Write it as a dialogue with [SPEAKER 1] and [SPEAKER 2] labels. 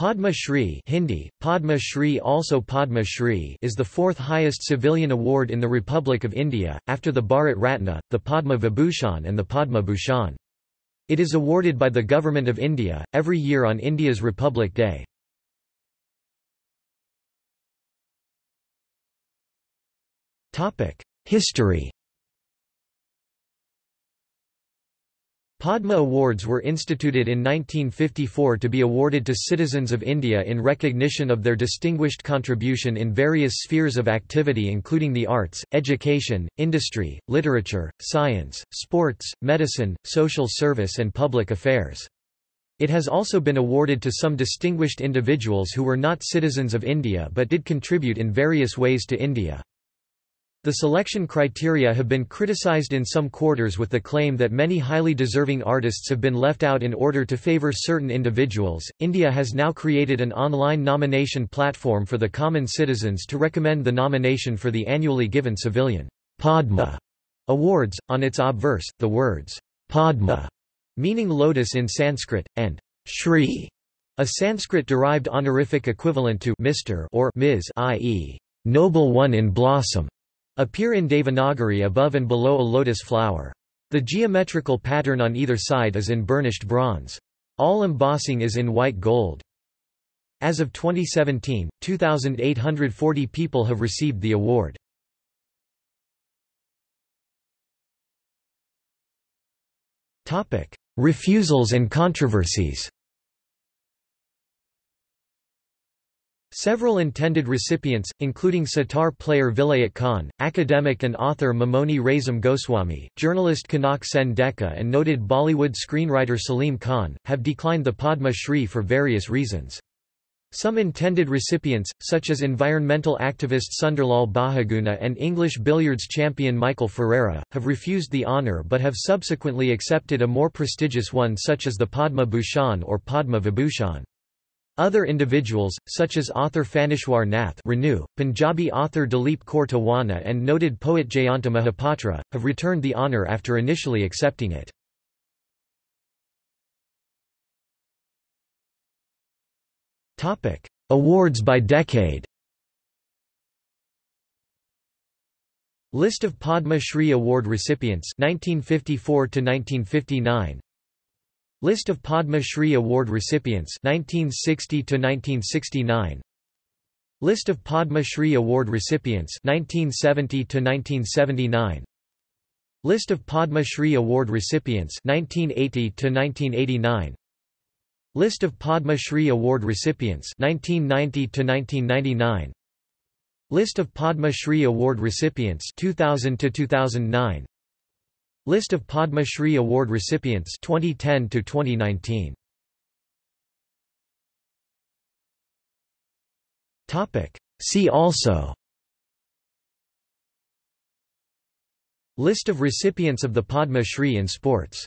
[SPEAKER 1] Padma Shri Hindi, Padma Shri also Padma Shri is the fourth highest civilian award in the Republic of India, after the Bharat Ratna, the Padma Vibhushan and the Padma Bhushan. It is awarded by the Government of India, every year on India's Republic Day. History Padma Awards were instituted in 1954 to be awarded to citizens of India in recognition of their distinguished contribution in various spheres of activity including the arts, education, industry, literature, science, sports, medicine, social service and public affairs. It has also been awarded to some distinguished individuals who were not citizens of India but did contribute in various ways to India. The selection criteria have been criticized in some quarters with the claim that many highly deserving artists have been left out in order to favor certain individuals. India has now created an online nomination platform for the common citizens to recommend the nomination for the annually given civilian Padma awards. On its obverse, the words Padma, meaning lotus in Sanskrit, and Shri, a Sanskrit-derived honorific equivalent to Mr. or Ms. i.e., noble one in blossom appear in Devanagari above and below a lotus flower. The geometrical pattern on either side is in burnished bronze. All embossing is in white gold. As of 2017, 2,840 people have received the award. Refusals and controversies Several intended recipients, including sitar player Vilayat Khan, academic and author Mamoni Raisom Goswami, journalist Kanak Sen Deka and noted Bollywood screenwriter Salim Khan, have declined the Padma Shri for various reasons. Some intended recipients, such as environmental activist Sunderlal Bahuguna and English billiards champion Michael Ferreira, have refused the honour but have subsequently accepted a more prestigious one such as the Padma Bhushan or Padma Vibhushan. Other individuals, such as author Phanishwar Nath Renu, Punjabi author Dalip Kaur Tiwana and noted poet Jayanta Mahapatra, have returned the honour after initially accepting it. Awards by decade List of Padma Shri Award recipients 1954 to 1959 List of Padma Shri Award recipients 1960 to 1969 List of Padma Shri Award recipients 1970 to 1979 List of Padma Shri Award recipients 1980 to 1989 List of Padma Shri Award recipients 1990 to 1999 List of Padma Shri Award recipients 2000 to 2009 List of Padma Shri Award recipients 2010 to 2019. Topic See also List of recipients of the Padma Shri in sports